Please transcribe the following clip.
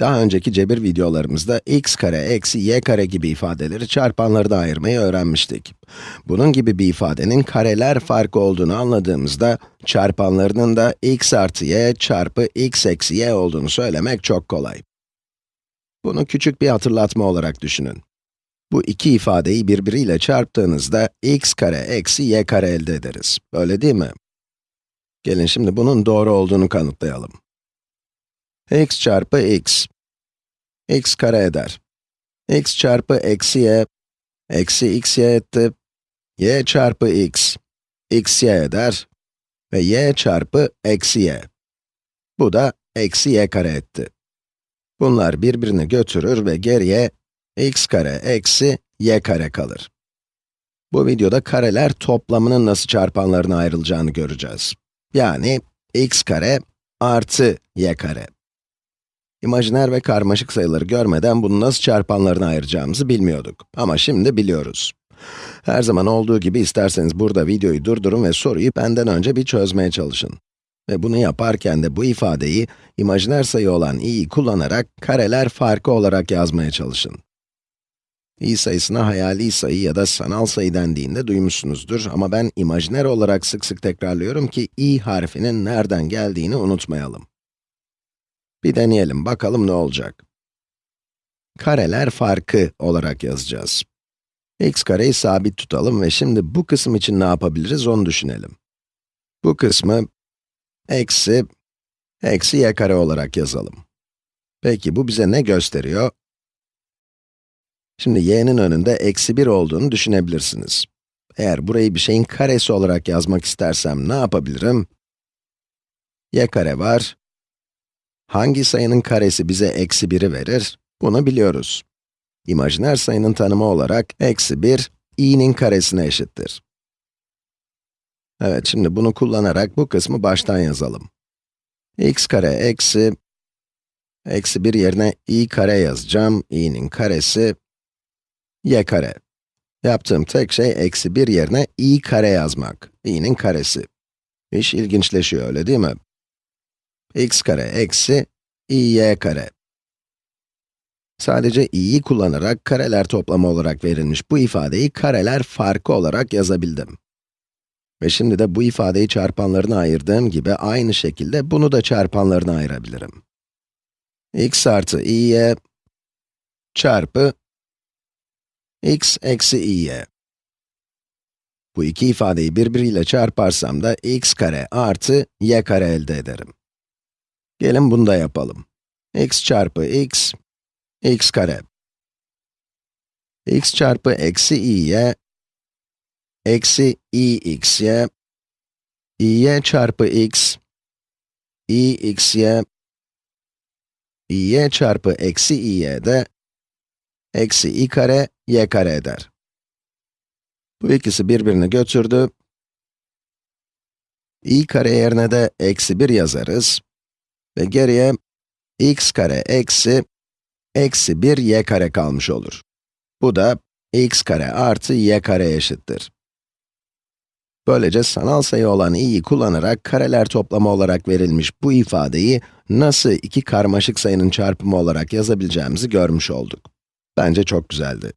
Daha önceki cebir videolarımızda x kare eksi y kare gibi ifadeleri çarpanları da ayırmayı öğrenmiştik. Bunun gibi bir ifadenin kareler farkı olduğunu anladığımızda, çarpanlarının da x artı y çarpı x eksi y olduğunu söylemek çok kolay. Bunu küçük bir hatırlatma olarak düşünün. Bu iki ifadeyi birbiriyle çarptığınızda x kare eksi y kare elde ederiz. Öyle değil mi? Gelin şimdi bunun doğru olduğunu kanıtlayalım. X çarpı x, x kare eder. x çarpı eksi y, eksi x y etti. y çarpı x, x y eder. Ve y çarpı eksi y. Bu da eksi y kare etti. Bunlar birbirini götürür ve geriye x kare eksi y kare kalır. Bu videoda kareler toplamının nasıl çarpanlarına ayrılacağını göreceğiz. Yani x kare artı y kare. İmajiner ve karmaşık sayıları görmeden bunu nasıl çarpanlarına ayıracağımızı bilmiyorduk. Ama şimdi biliyoruz. Her zaman olduğu gibi isterseniz burada videoyu durdurun ve soruyu benden önce bir çözmeye çalışın. Ve bunu yaparken de bu ifadeyi, imajiner sayı olan i'yi kullanarak kareler farkı olarak yazmaya çalışın. i sayısına hayali sayı ya da sanal sayı dendiğinde duymuşsunuzdur ama ben imajiner olarak sık sık tekrarlıyorum ki i harfinin nereden geldiğini unutmayalım. Bir deneyelim, bakalım ne olacak. Kareler farkı olarak yazacağız. x kareyi sabit tutalım ve şimdi bu kısım için ne yapabiliriz onu düşünelim. Bu kısmı eksi, eksi y kare olarak yazalım. Peki bu bize ne gösteriyor? Şimdi y'nin önünde eksi 1 olduğunu düşünebilirsiniz. Eğer burayı bir şeyin karesi olarak yazmak istersem ne yapabilirim? y kare var. Hangi sayının karesi bize eksi 1'i verir? Bunu biliyoruz. İmajiner sayının tanımı olarak eksi 1, i'nin karesine eşittir. Evet, şimdi bunu kullanarak bu kısmı baştan yazalım. x kare eksi, eksi 1 yerine i kare yazacağım, i'nin karesi, y kare. Yaptığım tek şey eksi 1 yerine i kare yazmak, i'nin karesi. İş ilginçleşiyor, öyle değil mi? X kare eksi y kare. Sadece i'yi kullanarak kareler toplamı olarak verilmiş bu ifadeyi kareler farkı olarak yazabildim. Ve şimdi de bu ifadeyi çarpanlarına ayırdığım gibi aynı şekilde bunu da çarpanlarına ayırabilirim. x artı i'ye çarpı x eksi i'ye. Bu iki ifadeyi birbiriyle çarparsam da x kare artı y kare elde ederim. Gelin bunu da yapalım. x çarpı x, x kare. x çarpı eksi i'ye, eksi i'xy, i'y çarpı x, i'xy, i'y çarpı eksi i'y de, eksi i kare, y kare eder. Bu ikisi birbirini götürdü. i kare yerine de eksi 1 yazarız. Ve geriye x kare eksi, eksi 1 y kare kalmış olur. Bu da x kare artı y kare eşittir. Böylece sanal sayı olan i'yi kullanarak kareler toplamı olarak verilmiş bu ifadeyi nasıl iki karmaşık sayının çarpımı olarak yazabileceğimizi görmüş olduk. Bence çok güzeldi.